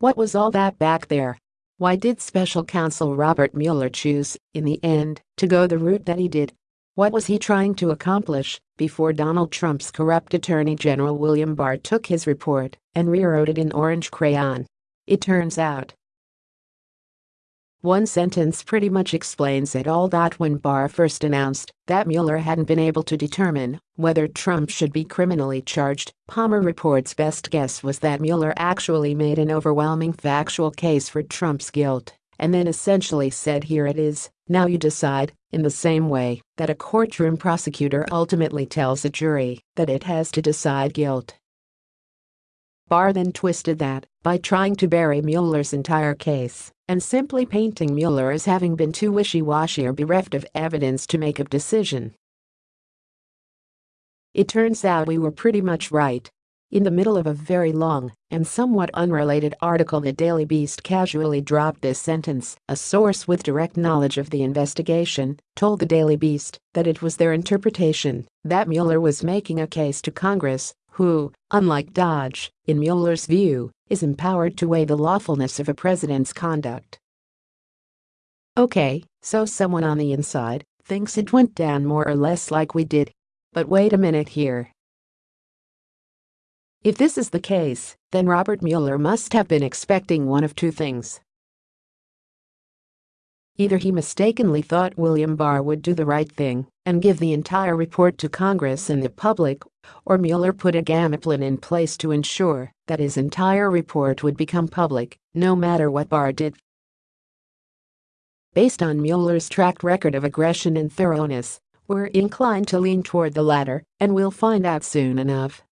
What was all that back there? Why did special counsel Robert Mueller choose, in the end, to go the route that he did? What was he trying to accomplish before Donald Trump's corrupt Attorney General William Barr took his report and rewrote it in orange crayon? It turns out one sentence pretty much explains it all. That when Barr first announced that Mueller hadn't been able to determine whether Trump should be criminally charged, Palmer Report's best guess was that Mueller actually made an overwhelming factual case for Trump's guilt and then essentially said here it is, now you decide, in the same way that a courtroom prosecutor ultimately tells a jury that it has to decide guilt. Barr then twisted that by trying to bury Mueller's entire case and simply painting Mueller as having been too wishy-washy or bereft of evidence to make a decision. It turns out we were pretty much right. In the middle of a very long and somewhat unrelated article the Daily Beast casually dropped this sentence. A source with direct knowledge of the investigation told the Daily Beast that it was their interpretation that Mueller was making a case to Congress who, unlike DOJ, in Mueller's view, is empowered to weigh the lawfulness of a president's conduct. Okay, so someone on the inside thinks it went down more or less like we did. But wait a minute here. If this is the case, then Robert Mueller must have been expecting one of two things. Either he mistakenly thought William Barr would do the right thing and give the entire report to Congress and the public, or Mueller put a game plan in place to ensure that his entire report would become public, no matter what Barr did. Based on Mueller's track record of aggression and thoroughness, we're inclined to lean toward the latter, and we'll find out soon enough.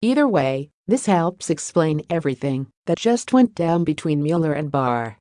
Either way, this helps explain everything that just went down between Mueller and Barr.